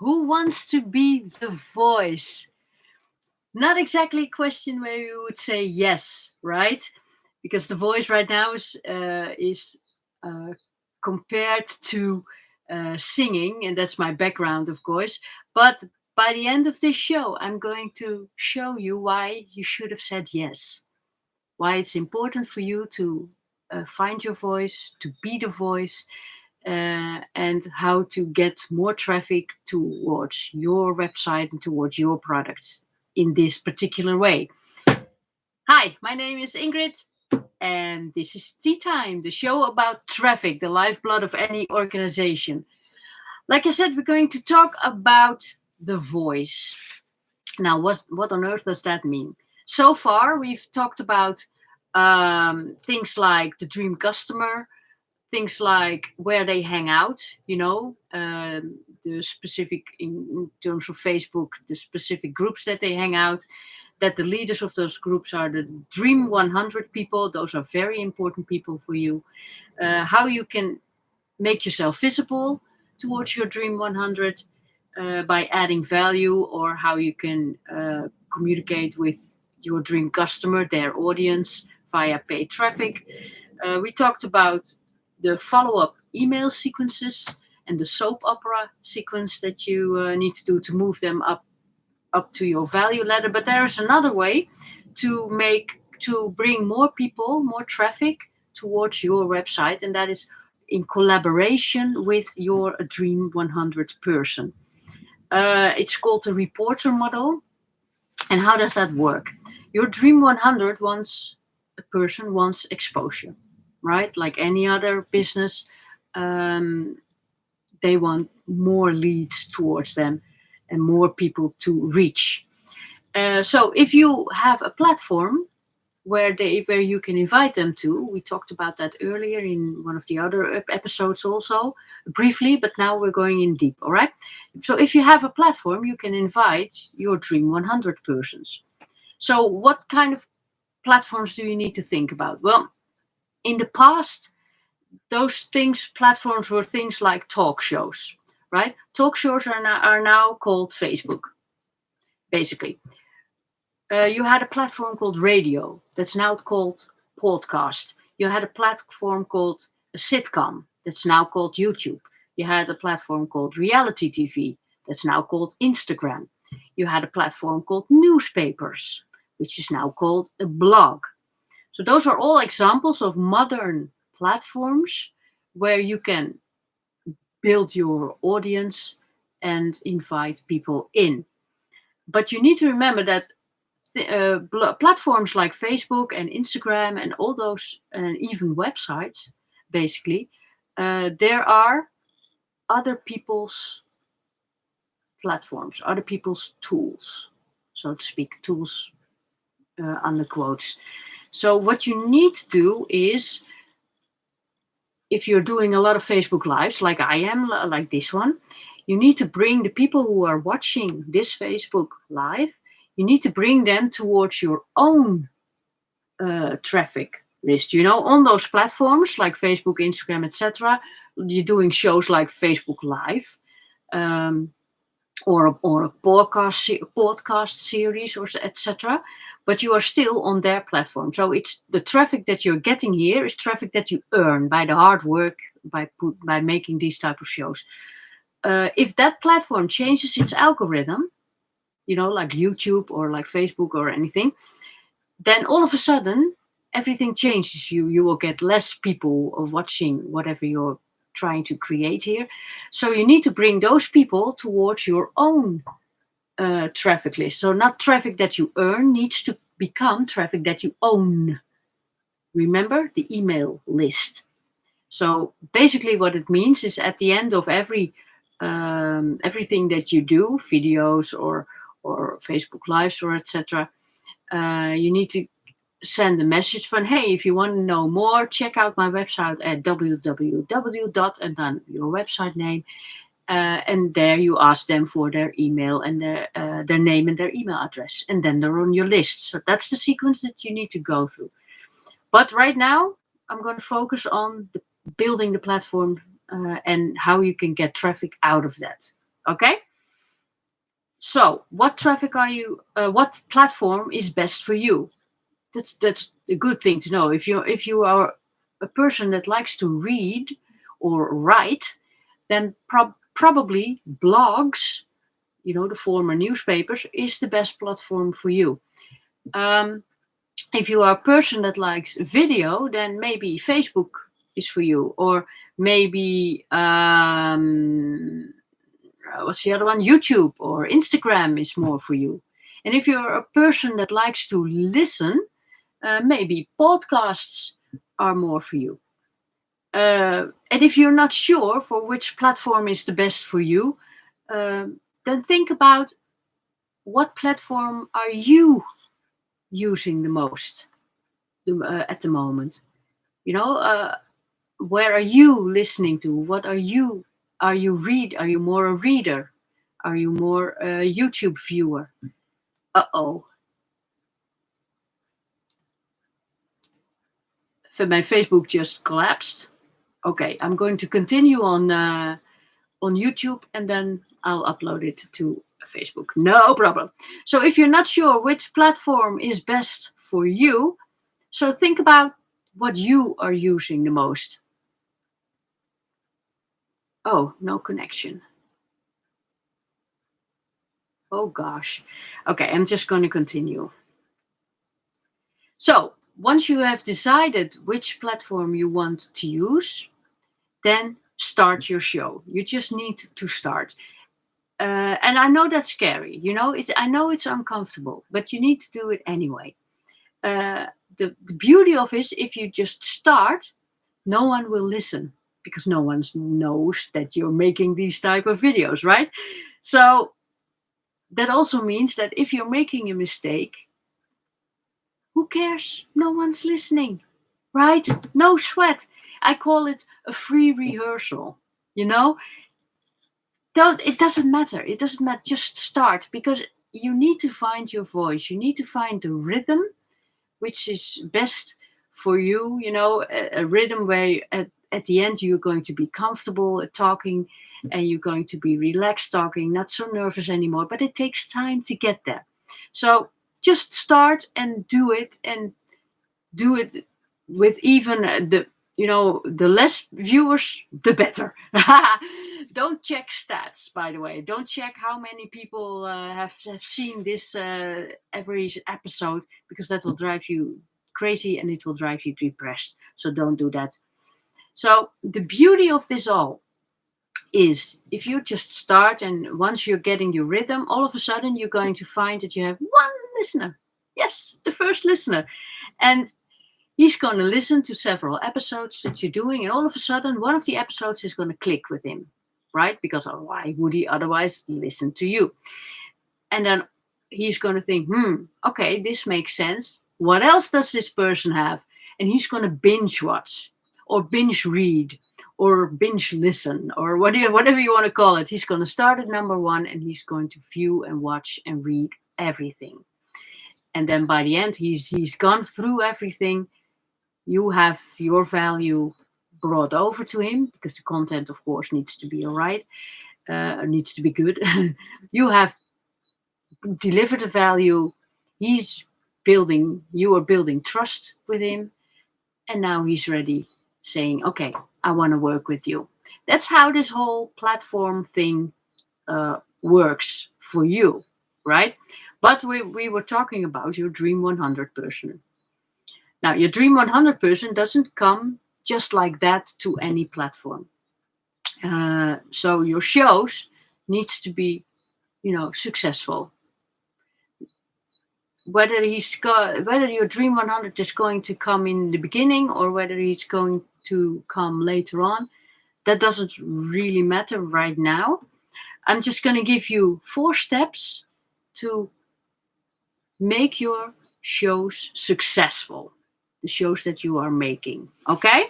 Who wants to be the voice? Not exactly a question where you would say yes, right? Because the voice right now is uh, is uh, compared to uh, singing, and that's my background, of course. But by the end of this show, I'm going to show you why you should have said yes. Why it's important for you to uh, find your voice, to be the voice, uh, and how to get more traffic towards your website and towards your products in this particular way. Hi, my name is Ingrid, and this is Tea Time, the show about traffic, the lifeblood of any organization. Like I said, we're going to talk about the voice. Now, what, what on earth does that mean? So far, we've talked about um, things like the dream customer, things like where they hang out, you know, um, the specific, in, in, terms of Facebook, the specific groups that they hang out, that the leaders of those groups are the Dream 100 people. Those are very important people for you. Uh, how you can make yourself visible towards your Dream 100 uh, by adding value or how you can uh, communicate with your dream customer, their audience via paid traffic. Uh, we talked about the follow-up email sequences and the soap opera sequence that you uh, need to do to move them up up to your value ladder. But there is another way to make to bring more people, more traffic towards your website, and that is in collaboration with your Dream 100 person. Uh, it's called the reporter model. And how does that work? Your Dream 100 wants a person wants exposure right? Like any other business, um, they want more leads towards them and more people to reach. Uh, so if you have a platform where they where you can invite them to, we talked about that earlier in one of the other episodes also briefly, but now we're going in deep. All right. So if you have a platform, you can invite your Dream 100 persons. So what kind of platforms do you need to think about? Well, in the past, those things, platforms were things like talk shows, right? Talk shows are now, are now called Facebook, basically. Uh, you had a platform called radio that's now called podcast. You had a platform called a sitcom that's now called YouTube. You had a platform called reality TV that's now called Instagram. You had a platform called newspapers, which is now called a blog. So those are all examples of modern platforms where you can build your audience and invite people in. But you need to remember that uh, platforms like Facebook and Instagram and all those, and even websites, basically, uh, there are other people's platforms, other people's tools, so to speak, tools uh, under quotes. So what you need to do is, if you're doing a lot of Facebook Lives, like I am, like this one, you need to bring the people who are watching this Facebook Live, you need to bring them towards your own uh, traffic list. You know, on those platforms like Facebook, Instagram, etc., you're doing shows like Facebook Live. Um, or a, or a podcast podcast series or etc but you are still on their platform. So it's the traffic that you're getting here is traffic that you earn by the hard work by by making these type of shows. Uh, if that platform changes its algorithm, you know, like YouTube or like Facebook or anything, then all of a sudden everything changes. You you will get less people watching whatever you're trying to create here. So you need to bring those people towards your own uh, traffic list. So not traffic that you earn needs to become traffic that you own. Remember the email list. So basically what it means is at the end of every um, everything that you do, videos or or Facebook Lives or etc., uh, you need to send a message from, hey, if you want to know more, check out my website at www. and then your website name. Uh, and there you ask them for their email and their uh, their name and their email address, and then they're on your list. So that's the sequence that you need to go through. But right now, I'm going to focus on the, building the platform uh, and how you can get traffic out of that. Okay. so what traffic are you, uh, what platform is best for you? That's, that's a good thing to know. If you, if you are a person that likes to read or write, then prob probably blogs, you know, the former newspapers, is the best platform for you. Um, if you are a person that likes video, then maybe Facebook is for you, or maybe um, what's the other one? YouTube or Instagram is more for you. And if you're a person that likes to listen, uh, maybe podcasts are more for you. Uh, and if you're not sure for which platform is the best for you, uh, then think about what platform are you using the most uh, at the moment? You know, uh, where are you listening to? What are you? Are you read? Are you more a reader? Are you more a YouTube viewer? Uh oh. My Facebook just collapsed. Okay, I'm going to continue on uh, on YouTube and then I'll upload it to Facebook. No problem. So if you're not sure which platform is best for you, so think about what you are using the most. Oh, no connection. Oh gosh. Okay, I'm just going to continue. So once you have decided which platform you want to use, then start your show. You just need to start. Uh, and I know that's scary, you know, it's, I know it's uncomfortable, but you need to do it anyway. Uh, the, the beauty of is if you just start, no one will listen because no one knows that you're making these type of videos, right? So that also means that if you're making a mistake, who cares? No one's listening, right? No sweat. I call it a free rehearsal, you know? don't it doesn't matter it doesn't matter just start because you need to find your voice you need to find the rhythm which is best for you you know a, a rhythm where at, at the end you're going to be comfortable uh, talking and you're going to be relaxed talking not so nervous anymore but it takes time to get there so just start and do it and do it with even the you know, the less viewers, the better. Don't check stats, by the way. Don't check how many people uh, have, have seen this uh, every episode, because that will drive you crazy and it will drive you depressed. So don't do that. So the beauty of this all is if you just start and once you're getting your rhythm, all of a sudden you're going to find that you have one listener. Yes, the first listener. And he's going to listen to several episodes that you're doing, and all of a sudden, one of the episodes is going to click with him, right? Because why would he otherwise listen to you? And then he's going to think, hmm, okay, this makes sense. What else does this person have? And he's going to binge watch or binge read or binge listen or whatever, whatever you want to call it. He's going to start at number one and he's going to view and watch and read everything. And then by the end, he's he's gone through everything. You have your value brought over to him because the content of course needs to be all right uh, needs to be good. You have delivered the value. He's building you are building trust with him. And now he's ready saying okay i want to work with you. That's how this whole platform thing uh, works for you right but we, we were talking about your dream 100 person now, your Dream 100 person doesn't come just like that to any platform. Uh, so your shows needs to be, you know, successful. Whether he's whether your Dream 100 is going to come in the beginning or whether he's going to come later on, that doesn't really matter right now. I'm just going to give you four steps to make your shows successful the shows that you are making. Okay?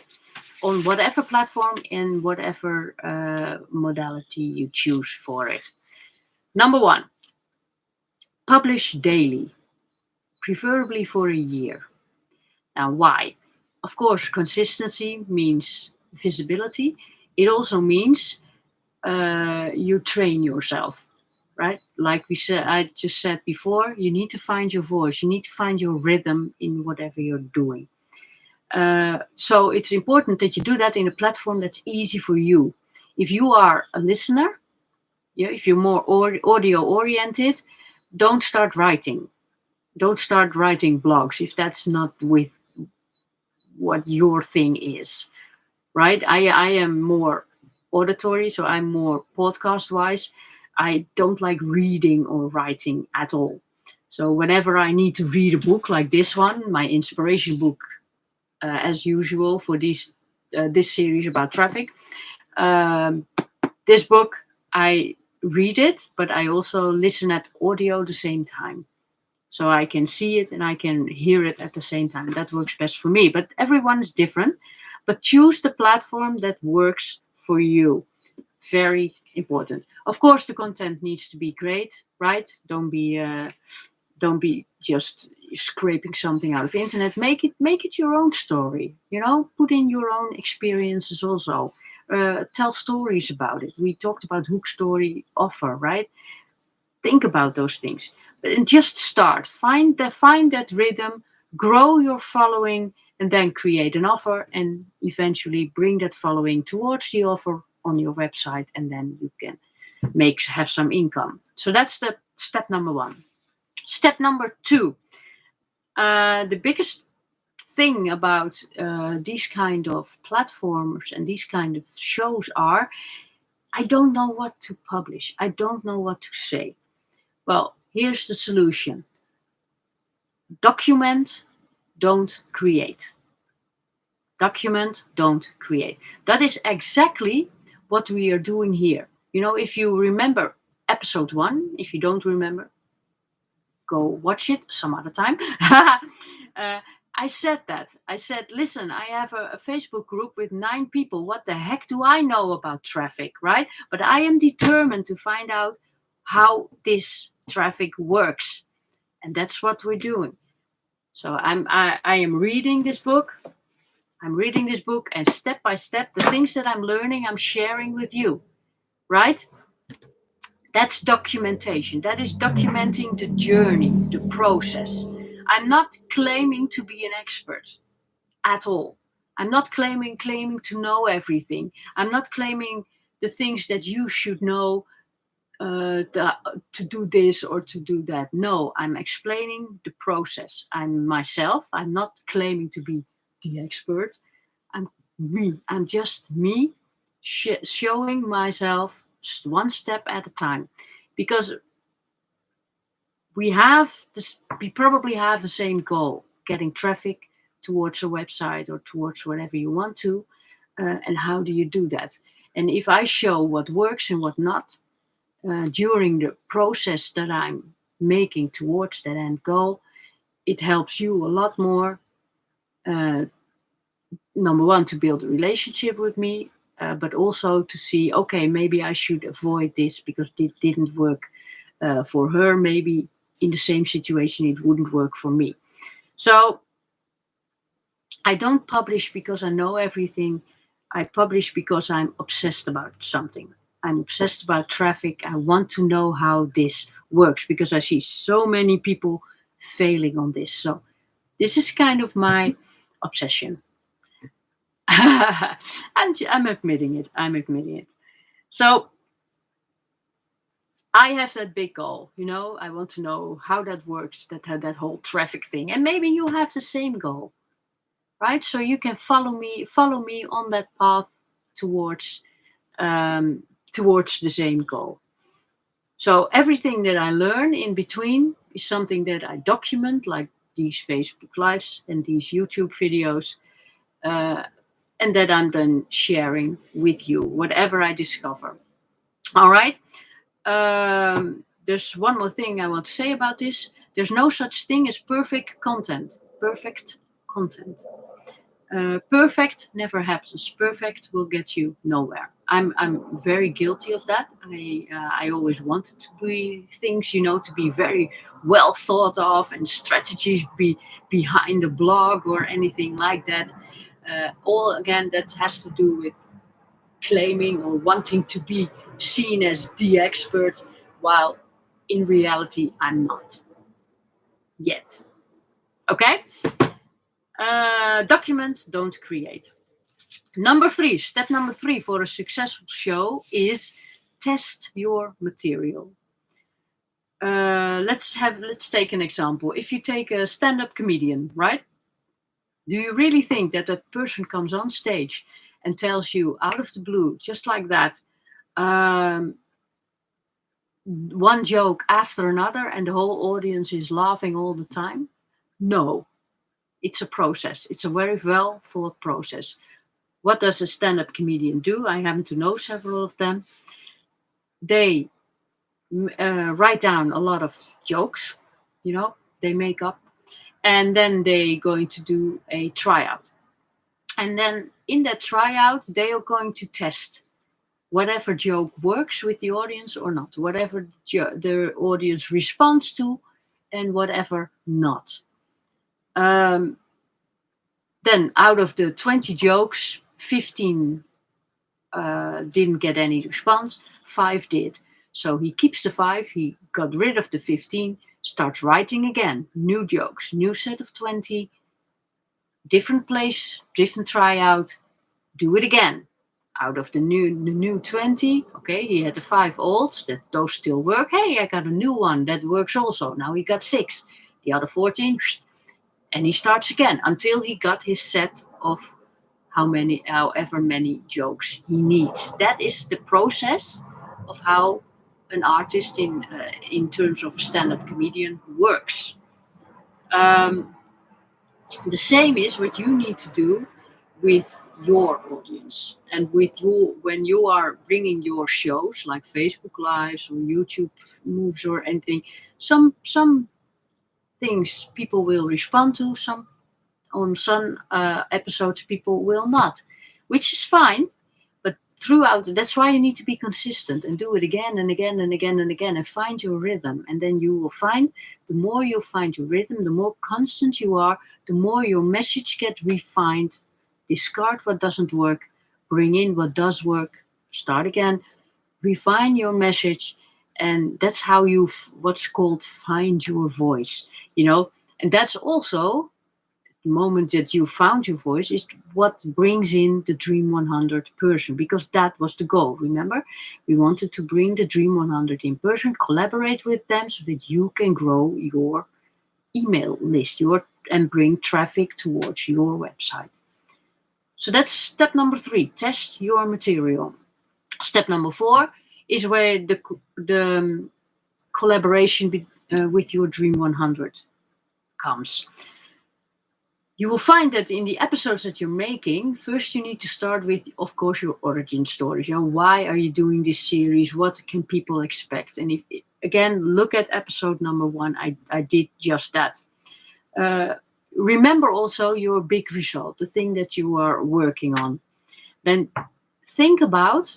On whatever platform and whatever uh, modality you choose for it. Number one, publish daily, preferably for a year. Now, why? Of course, consistency means visibility. It also means uh, you train yourself, right? Like we said, I just said before, you need to find your voice. You need to find your rhythm in whatever you're doing. Uh, so it's important that you do that in a platform that's easy for you. If you are a listener, yeah, if you're more audio oriented, don't start writing. Don't start writing blogs if that's not with what your thing is, right? I, I am more auditory, so I'm more podcast wise. I don't like reading or writing at all. So whenever I need to read a book like this one, my inspiration book, uh, as usual for this uh, this series about traffic, um, this book I read it, but I also listen at audio the same time. So I can see it and I can hear it at the same time. That works best for me. But everyone is different. But choose the platform that works for you. Very important. Of course, the content needs to be great, right? Don't be uh, don't be just scraping something out of the internet. Make it make it your own story. You know, put in your own experiences also. Uh, tell stories about it. We talked about hook story offer, right? Think about those things and just start. Find that find that rhythm, grow your following, and then create an offer and eventually bring that following towards the offer on your website, and then you can make have some income. So that's the step number one. Step number two. Uh, the biggest thing about uh, these kind of platforms and these kind of shows are I don't know what to publish. I don't know what to say. Well, here's the solution. Document, don't create. Document, don't create. That is exactly what we are doing here. You know, if you remember episode one, if you don't remember, go watch it some other time. uh, I said that. I said, listen, I have a, a, Facebook group with nine people. What the heck do I know about traffic, right? But I am determined to find out how this traffic works. And that's what we're doing. So I'm I, I am reading this book. I'm reading this book and step by step, the things that I'm learning, I'm sharing with you. Right? That's documentation. That is documenting the journey, the process. I'm not claiming to be an expert at all. I'm not claiming claiming to know everything. I'm not claiming the things that you should know uh, the, to do this or to do that. No, I'm explaining the process. I'm myself. I'm not claiming to be the expert. I'm me. I'm just me sh showing myself one step at a time because we have this we probably have the same goal getting traffic towards a website or towards whatever you want to uh, and how do you do that and if i show what works and what not uh, during the process that I'm making towards that end goal, it helps you a lot more. Uh, number one, to build a relationship with me, uh, but also to see, okay, maybe I should avoid this because it didn't work uh, for her. Maybe in the same situation, it wouldn't work for me. So I don't publish because I know everything. I publish because I'm obsessed about something. I'm obsessed about traffic. I want to know how this works because I see so many people failing on this. So this is kind of my obsession. I'm, I'm admitting it. I'm admitting it. So I have that big goal, you know, I want to know how that works, that that whole traffic thing. And maybe you have the same goal, right? So you can follow me, follow me on that path towards um, towards the same goal. So everything that I learn in between is something that I document, like these Facebook Lives and these YouTube videos, uh, and that I'm then sharing with you, whatever I discover. All right. Um, there's one more thing I want to say about this. There's no such thing as perfect content. Perfect content. Uh, perfect never happens. Perfect will get you nowhere. I'm I'm very guilty of that. I uh, I always wanted to be things, you know, to be very well thought of and strategies be behind a blog or anything like that. Uh, all again, that has to do with claiming or wanting to be seen as the expert, while in reality, I'm not. Yet. Okay? Uh, document, don't create. Number three, step number three for a successful show is test your material. Uh, let's have let's take an example. If you take a stand-up comedian, right? Do you really think that that person comes on stage and tells you out of the blue, just like that, um, one joke after another and the whole audience is laughing all the time? No, it's a process. It's a very well thought process. What does a stand-up comedian do? I happen to know several of them. They uh, write down a lot of jokes, you know, they make up, and then they going to do a tryout. And then in that tryout, they are going to test whatever joke works with the audience or not, whatever the audience responds to and whatever not. Um, then out of the 20 jokes, 15 uh, didn't get any response, five did. So he keeps the five, he got rid of the 15, starts writing again, new jokes, new set of 20, different place, different tryout, do it again. Out of the new the new 20 okay he had the five olds that those still work. Hey i got a new one. That works also. Now he got six. The other 14 and he starts again until he got his set of how many however many jokes he needs. That is the process of how an artist in uh, in terms of a stand-up comedian works. Um, the same is what you need to do with your audience and with you when you are bringing your shows like facebook lives or youtube moves or anything some some things people will respond to some on some uh, episodes people will not which is fine throughout that's why you need to be consistent and do it again and again and again and again and find your rhythm. And then you will find the more you find your rhythm the more constant you are the more your message get refined. Discard what doesn't work, bring in what does work, start again, refine your message, and that's how you what's called find your voice, you know. And that's also the moment that you found your voice is what brings in the Dream 100 person because that was the goal. Remember, we wanted to bring the Dream 100 in person, collaborate with them so that you can grow your email list your and bring traffic towards your website. So that's step number three, test your material. Step number four is where the, the um, collaboration be, uh, with your Dream 100 comes. You will find that in the episodes that you're making, first you need to start with, of course, your origin stories. You know, why are you doing this series? What can people expect? And if, again, look at episode number one. I, I did just that. Uh, remember also your big result, the thing that you are working on. Then think about,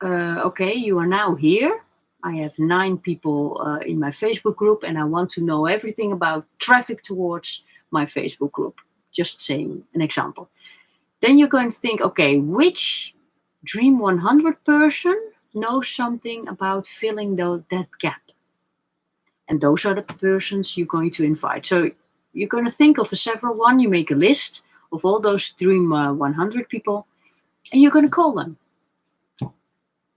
uh, okay, you are now here. I have nine people uh, in my Facebook group and I want to know everything about traffic towards my Facebook group. Just saying an example. Then you're going to think, okay, which Dream 100 person knows something about filling the, that gap? And those are the persons you're going to invite. So you're going to think of a several one. You make a list of all those Dream uh, 100 people, and you're going to call them.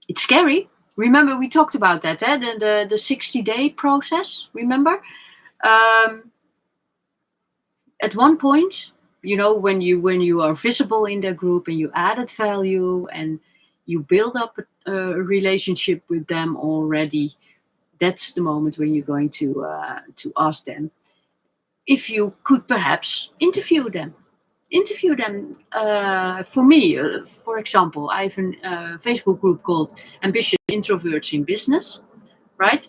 It's scary. Remember, we talked about that, eh? the, the, the 60 day process. Remember? Um, at one point, you know, when you when you are visible in their group and you added value and you build up a, a relationship with them already, that's the moment when you're going to uh, to ask them if you could perhaps interview them. Interview them. Uh, for me, uh, for example, I have a uh, Facebook group called Ambitious Introverts in Business, right?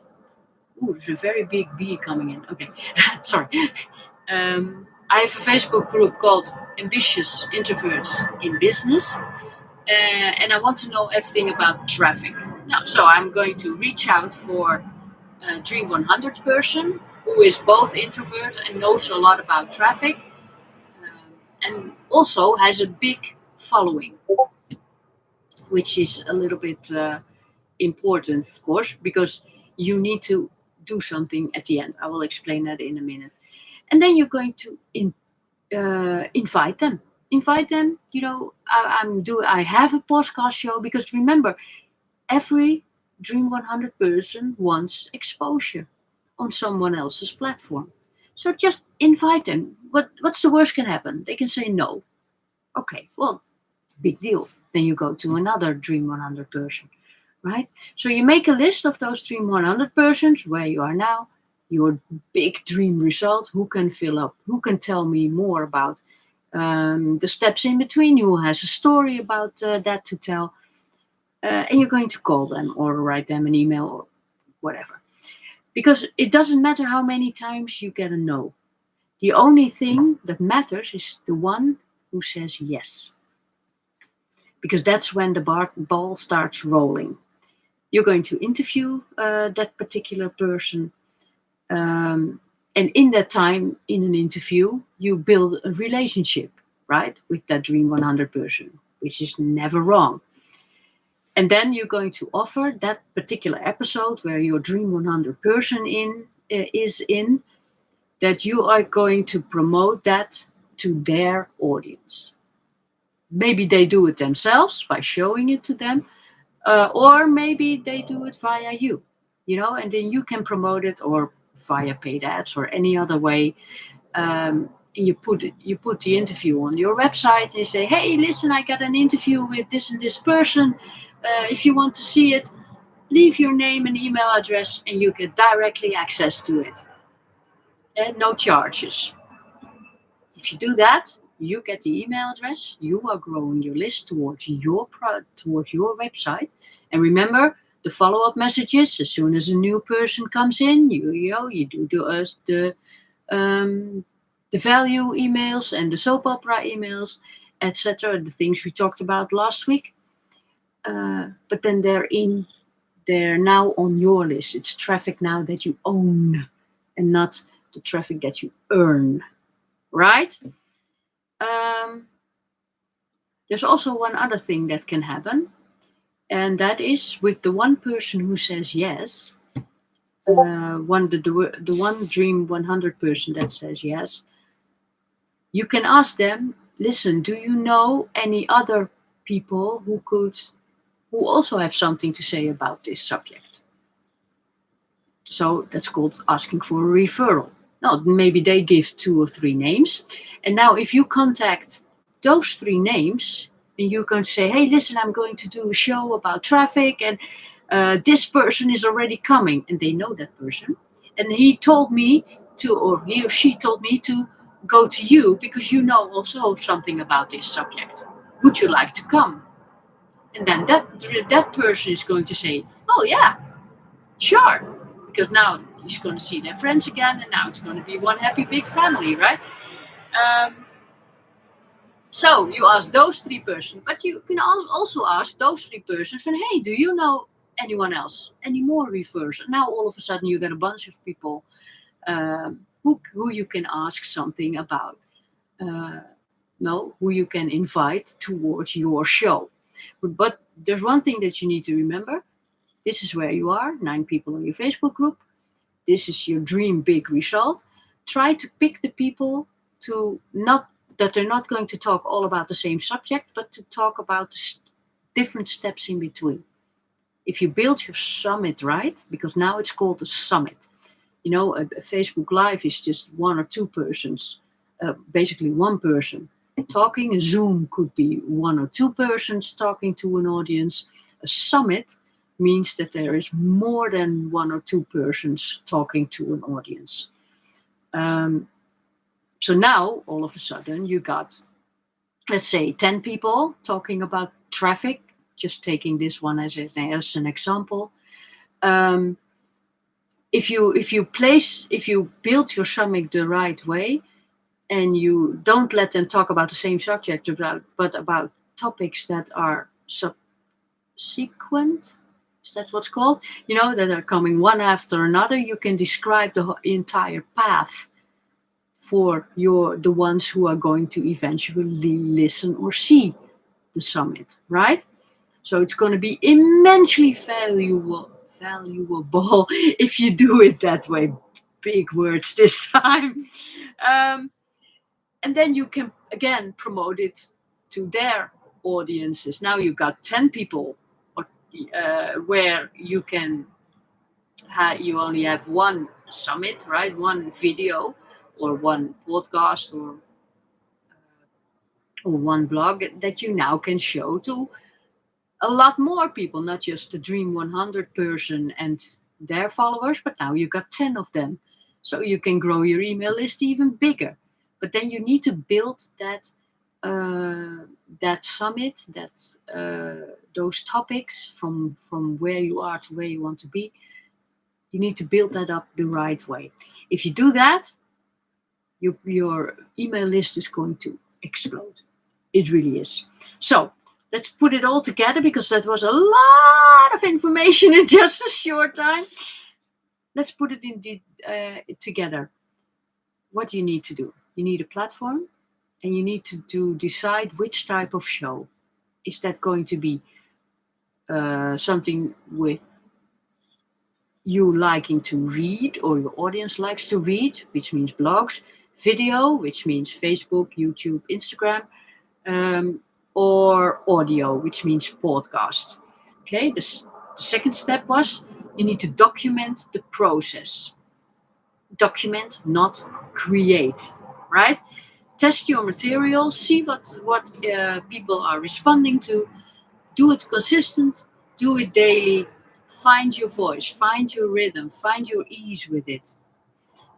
Ooh, there's a very big bee coming in. Okay, sorry. Um, I have a Facebook group called Ambitious Introverts in Business, uh, and I want to know everything about traffic. Now, so I'm going to reach out for a Dream 100 person who is both introvert and knows a lot about traffic um, and also has a big following, which is a little bit uh, important, of course, because you need to do something at the end. I will explain that in a minute. And then you're going to in, uh, invite them. Invite them. You know, I, I'm do. I have a podcast show because remember, every Dream 100 person wants exposure on someone else's platform. So just invite them. What what's the worst can happen? They can say no. Okay, well, big deal. Then you go to another Dream 100 person, right? So you make a list of those Dream 100 persons where you are now, your big dream result, who can fill up, who can tell me more about um, the steps in between, who has a story about uh, that to tell. Uh, and you're going to call them or write them an email or whatever. Because it doesn't matter how many times you get a no. The only thing that matters is the one who says yes. Because that's when the bar, ball starts rolling. You're going to interview uh, that particular person. Um, and in that time, in an interview, you build a relationship, right, with that Dream 100 person, which is never wrong. And then you're going to offer that particular episode where your Dream 100 person in uh, is in, that you are going to promote that to their audience. Maybe they do it themselves by showing it to them, uh, or maybe they do it via you, you know, and then you can promote it or via paid ads or any other way. Um, you put you put the interview on your website and you say, hey, listen, I got an interview with this and this person. Uh, if you want to see it, leave your name and email address and you get directly access to it. And no charges. If you do that, you get the email address, you are growing your list towards your pro- towards your website. And remember, the follow-up messages as soon as a new person comes in, you you, know, you do the uh, the um, the value emails and the soap opera emails, etc. The things we talked about last week. Uh, but then they're in, they're now on your list. It's traffic now that you own, and not the traffic that you earn, right? Um, there's also one other thing that can happen, and that is with the one person who says yes, uh, one the, the the one dream 100 person that says yes. You can ask them, listen, do you know any other people who could who also have something to say about this subject. So that's called asking for a referral. Now, maybe they give two or three names. And now if you contact those three names, and you can say, hey, listen, I'm going to do a show about traffic and uh, this person is already coming. And they know that person. And he told me to, or he or she told me to go to you because you know also something about this subject. Would you like to come? And then that that person is going to say, "Oh yeah, sure," because now he's going to see their friends again, and now it's going to be one happy big family, right? Um, so you ask those three persons, but you can also ask those three persons, and hey, do you know anyone else? Any more? And now all of a sudden you get a bunch of people um, who who you can ask something about. Uh, no, who you can invite towards your show. But there's one thing that you need to remember. This is where you are, nine people in your Facebook group. This is your dream big result. Try to pick the people to not that they're not going to talk all about the same subject, but to talk about the st different steps in between. If you build your summit right, because now it's called a summit, you know, a, a Facebook Live is just one or two persons, uh, basically one person talking. A Zoom could be one or two persons talking to an audience. A summit means that there is more than one or two persons talking to an audience. Um, so now, all of a sudden, you got, let's say, 10 people talking about traffic, just taking this one as, as an example. Um, if you if you place if you build your summit the right way and you don't let them talk about the same subject about, but about topics that are subsequent is that what's called you know that are coming one after another you can describe the entire path for your the ones who are going to eventually listen or see the summit right so it's going to be immensely valuable valuable if you do it that way. Big words this time. Um, and then you can again promote it to their audiences. Now you've got 10 people uh, where you can you only have one summit, right? One video or one podcast or uh, or one blog that you now can show to a lot more people, not just the Dream 100 person and their followers, but now you got 10 of them. So you can grow your email list even bigger. But then you need to build that uh, that summit, that uh, those topics from from where you are to where you want to be. You need to build that up the right way. If you do that, your your email list is going to explode. It really is. So let's put it all together because that was a lot of information in just a short time. Let's put it in the, uh, together. What do you need to do? You need a platform and you need to, to decide which type of show. Is that going to be uh, something with you liking to read or your audience likes to read, which means blogs, video, which means Facebook, YouTube, Instagram, um, or audio, which means podcast. Okay, the, the second step was you need to document the process. Document, not create, right? Test your material, see what, what uh, people are responding to, do it consistent, do it daily, find your voice, find your rhythm, find your ease with it.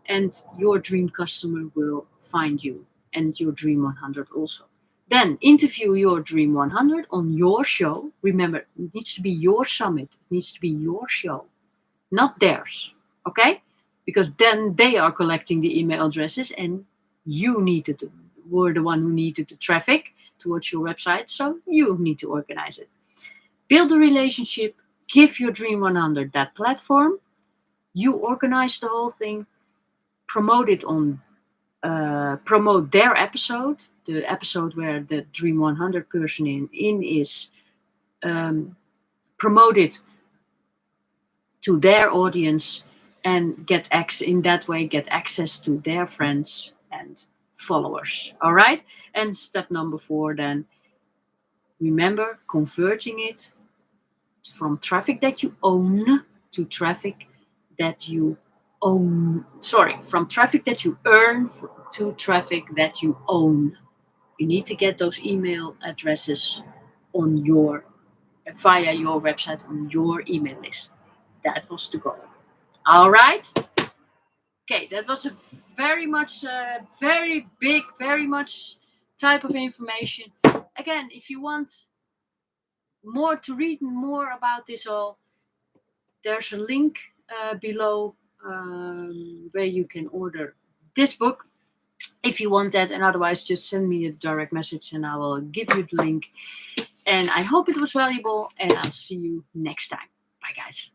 And your dream customer will find you and your dream 100 also. Then interview your Dream 100 on your show. Remember, it needs to be your summit. It needs to be your show, not theirs. Okay? Because then they are collecting the email addresses and you needed to, were the one who needed the traffic towards your website. So you need to organize it. Build a relationship. Give your Dream 100 that platform. You organize the whole thing. Promote it on, uh, promote their episode the episode where the Dream 100 person in, in is um, promoted to their audience and get access in that way get access to their friends and followers. All right? And step number four then remember converting it from traffic that you own to traffic that you own sorry from traffic that you earn to traffic that you own you need to get those email addresses on your via your website on your email list. That was the goal. All right. Okay, that was a very much, uh, very big, very much type of information. Again, if you want more to read more about this all, there's a link uh, below um, where you can order this book if you want that and otherwise just send me a direct message and I will give you the link and I hope it was valuable and I'll see you next time. Bye guys.